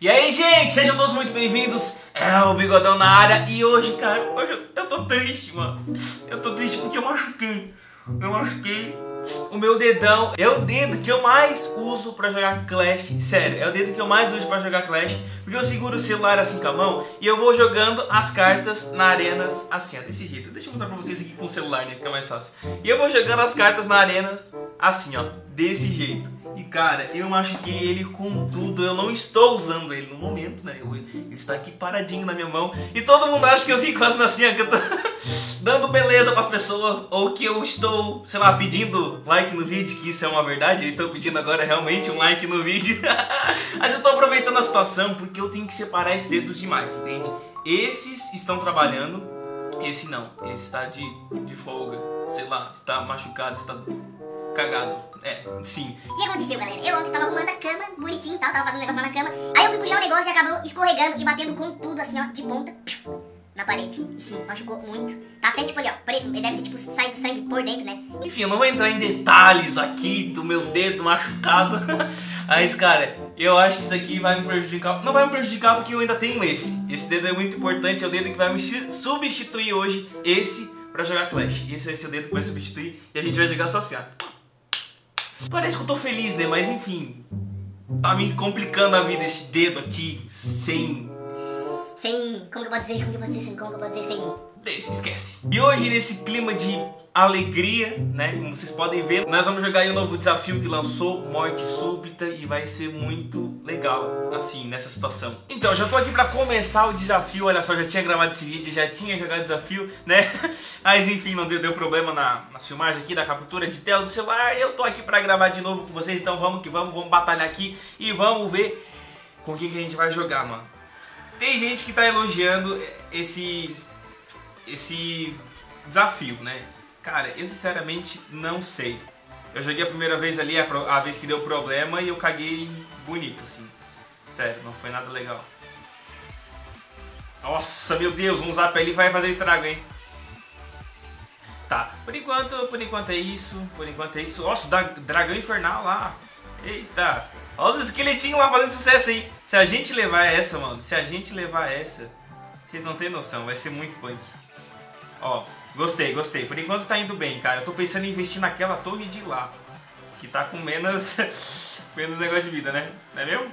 E aí, gente, sejam todos muito bem-vindos. É o Bigodão na área. E hoje, cara, hoje eu, tô triste, mano. Eu tô triste porque eu machuquei. Eu machuquei o meu dedão. É o dedo que eu mais uso pra jogar Clash. Sério, é o dedo que eu mais uso pra jogar Clash. Porque eu seguro o celular assim com a mão e eu vou jogando as cartas na arenas assim, ó, desse jeito. Deixa eu mostrar pra vocês aqui com o celular, né? Fica mais fácil. E eu vou jogando as cartas na arenas assim, ó, desse jeito. E cara, eu machuquei ele com tudo. Eu não estou usando ele no momento, né? Eu, ele está aqui paradinho na minha mão. E todo mundo acha que eu fico fazendo assim, ó, que eu tô dando beleza para as pessoas. Ou que eu estou, sei lá, pedindo like no vídeo, que isso é uma verdade. Eu estou pedindo agora realmente um like no vídeo. Mas eu tô aproveitando a situação porque eu tenho que separar esses dedos demais, entende? Esses estão trabalhando, esse não. Esse está de, de folga. Sei lá, está machucado, está cagado. É, sim. O que aconteceu, galera? Eu ontem tava arrumando a cama, bonitinho e tal, tava fazendo um negócio lá na cama. Aí eu fui puxar o negócio e acabou escorregando e batendo com tudo, assim, ó, de ponta, na parede. E sim, machucou muito. Tá até tipo ali, ó, preto. Ele deve ter, tipo, saído sangue por dentro, né? Enfim, eu não vou entrar em detalhes aqui do meu dedo machucado. Mas, cara, eu acho que isso aqui vai me prejudicar. Não vai me prejudicar porque eu ainda tenho esse. Esse dedo é muito importante, é o dedo que vai me substituir hoje. Esse pra jogar Clash. Esse vai ser o dedo que vai substituir e a gente vai jogar associado. Parece que eu tô feliz, né? Mas enfim. Tá me complicando a vida esse dedo aqui, sem. Sem. Como que eu posso dizer? Como que eu posso dizer sem? Como que eu posso dizer sem? Deixa, esquece. E hoje, nesse clima de alegria, né? Como vocês podem ver, nós vamos jogar aí um novo desafio que lançou, Morte Súbita, e vai ser muito legal, assim, nessa situação. Então, já tô aqui pra começar o desafio, olha só, já tinha gravado esse vídeo, já tinha jogado desafio, né? Mas enfim, não deu, deu problema na, na filmagem aqui, da captura de tela do celular, eu tô aqui pra gravar de novo com vocês, então vamos que vamos, vamos batalhar aqui e vamos ver com quem que a gente vai jogar, mano. Tem gente que tá elogiando esse esse desafio, né? Cara, eu sinceramente não sei. Eu joguei a primeira vez ali, a, a vez que deu problema, e eu caguei bonito, assim. Sério, não foi nada legal. Nossa, meu Deus, um zap ali vai fazer estrago, hein? Tá, por enquanto, por enquanto é isso, por enquanto é isso. Nossa, da, dragão infernal lá. Eita. Olha os esqueletinhos lá fazendo sucesso aí. Se a gente levar essa, mano, se a gente levar essa, vocês não tem noção, vai ser muito punk. Ó, gostei, gostei. Por enquanto tá indo bem, cara. Eu tô pensando em investir naquela torre de lá. Que tá com menos, menos negócio de vida, né? Não é mesmo?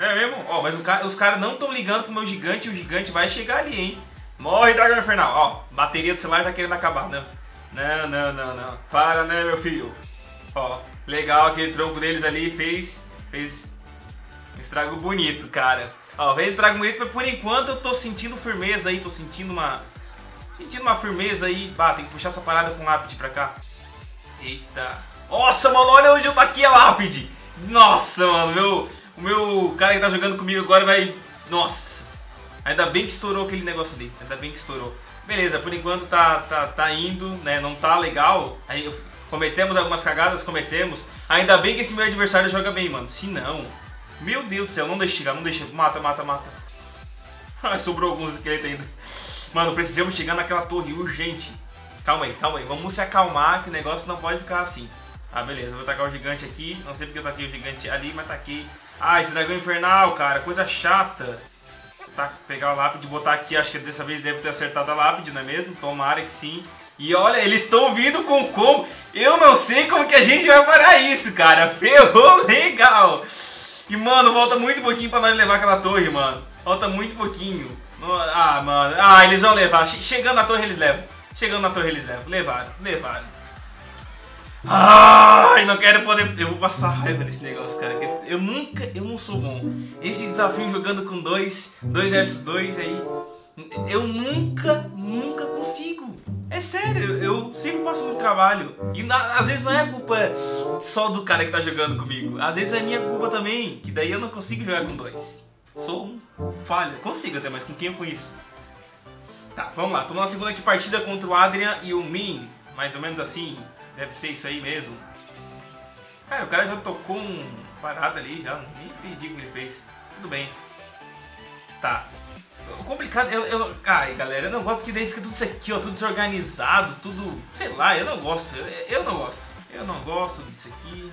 É mesmo? Ó, mas cara, os caras não estão ligando pro meu gigante o gigante vai chegar ali, hein? Morre, Dragão Infernal. Ó, bateria do celular já querendo acabar. Não, não, não, não, não. Para, né, meu filho? Ó, legal, aquele tronco deles ali fez, fez um estrago bonito, cara. Ó, fez estrago bonito, mas por enquanto eu tô sentindo firmeza aí, tô sentindo uma Sentindo uma firmeza aí. Ah, tem que puxar essa parada com lápide pra cá. Eita. Nossa, mano, olha onde eu taquei a lápide. Nossa, mano, meu, o meu cara que tá jogando comigo agora vai... Nossa. Ainda bem que estourou aquele negócio ali. Ainda bem que estourou. Beleza, por enquanto tá, tá, tá indo, né? Não tá legal. Aí cometemos algumas cagadas, cometemos. Ainda bem que esse meu adversário joga bem, mano. Se não... Meu Deus do céu, não deixa chegar, não deixa. Mata, mata, mata. Ah, sobrou alguns esqueletos ainda. Mano, precisamos chegar naquela torre urgente. Calma aí, calma aí. Vamos se acalmar que o negócio não pode ficar assim. Ah, beleza. Vou tacar o gigante aqui. Não sei porque eu taquei o gigante ali, mas taquei. Ah, esse dragão infernal, cara. Coisa chata. Tá, pegar o lápide botar aqui. Acho que dessa vez deve ter acertado a lápide, não é mesmo? Tomara que sim. E olha, eles estão vindo com como. Eu não sei como que a gente vai parar isso, cara. Ferrou legal. E, mano, volta muito pouquinho pra nós levar aquela torre, mano. Falta muito pouquinho. Ah, mano. Ah, eles vão levar. Chegando na torre, eles levam. Chegando na torre, eles levam. Levaram, levaram. Ai, não quero poder. Eu vou passar raiva nesse negócio, cara. Eu nunca. Eu não sou bom. Esse desafio jogando com dois, dois versus dois aí. Eu nunca, nunca consigo. É sério, eu sempre passo muito trabalho. E às vezes não é culpa só do cara que tá jogando comigo. Às vezes é minha culpa também. Que daí eu não consigo jogar com dois. Sou um falha. Consigo até, mas com quem eu conheço? Tá, vamos lá. Tô na segunda aqui partida contra o Adrian e o Min. Mais ou menos assim. Deve ser isso aí mesmo. Cara, o cara já tocou um parada ali, já. Nem entendi o que ele fez. Tudo bem. Tá. Complicado, eu, eu, ai galera, eu não gosto porque daí fica tudo isso aqui, ó, tudo desorganizado, tudo, sei lá, eu não gosto, eu, eu não gosto, eu não gosto disso aqui,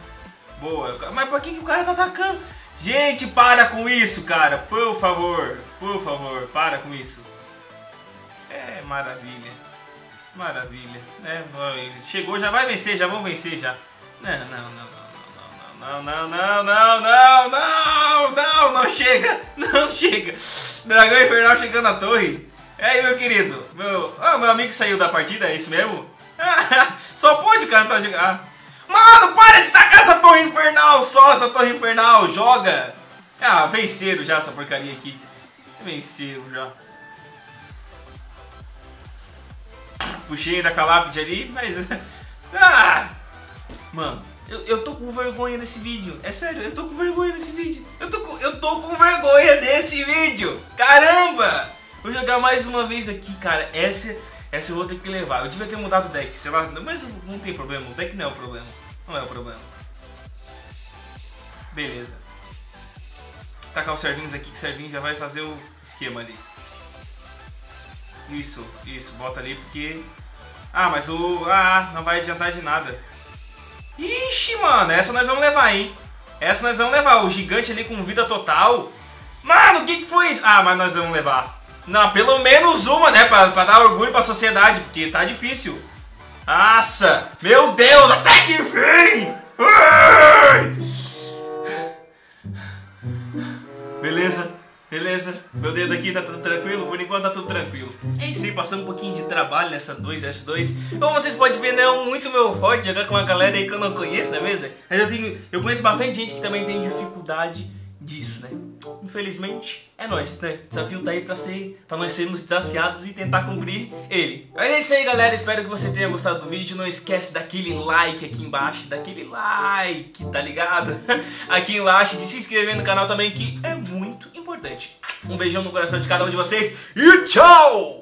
boa, mas pra que, que o cara tá atacando? Gente, para com isso, cara. Por favor, por favor, para com isso. É maravilha. Maravilha. É, chegou, já vai vencer, já vão vencer já. Não, não, não, não, não, não, não, não, não, não, não, não chega, não chega. Dragão Infernal chegando na torre. E aí, meu querido, meu, oh, meu amigo saiu da partida, é isso mesmo? Só pode, cara, tá jogando. Ah. Mano, para de tacar essa torre infernal só, essa torre infernal, joga. Ah, venceram já essa porcaria aqui. Venceram já. Puxei da Calapide ali, mas... Ah! Mano, eu, eu tô com vergonha desse vídeo. É sério, eu tô com vergonha desse vídeo. Eu tô com, eu tô com vergonha desse vídeo. Caramba! Vou jogar mais uma vez aqui, cara. Essa, essa eu vou ter que levar. Eu devia ter mudado o deck, sei lá. Mas não tem problema. O deck não é o problema. Não é o problema. Beleza. Tacar os servinhos aqui, que o servinho já vai fazer o esquema ali. Isso, isso. Bota ali porque... Ah, mas o... Ah, não vai adiantar de nada. Ixi, mano. Essa nós vamos levar, hein. Essa nós vamos levar. O gigante ali com vida total. Mano, o que, que foi isso? Ah, mas nós vamos levar. Não, pelo menos uma, né? Pra, pra dar orgulho pra sociedade, porque tá difícil. Nossa! Meu Deus, até que enfim! Beleza, beleza. Meu dedo aqui tá tudo tranquilo, por enquanto tá tudo tranquilo. Passamos um pouquinho de trabalho nessa 2S2. Como vocês podem ver, não é muito meu forte jogar com uma galera aí que eu não conheço, não é mesmo? Mas eu tenho. Eu conheço bastante gente que também tem dificuldade disso, né? Infelizmente, é nós, né? O desafio tá aí pra, ser, pra nós sermos desafiados e tentar cumprir ele. Mas é isso aí, galera. Espero que você tenha gostado do vídeo. Não esquece daquele like aqui embaixo, daquele like, tá ligado? aqui embaixo, de se inscrever no canal também, que é muito importante. Um beijão no coração de cada um de vocês e tchau!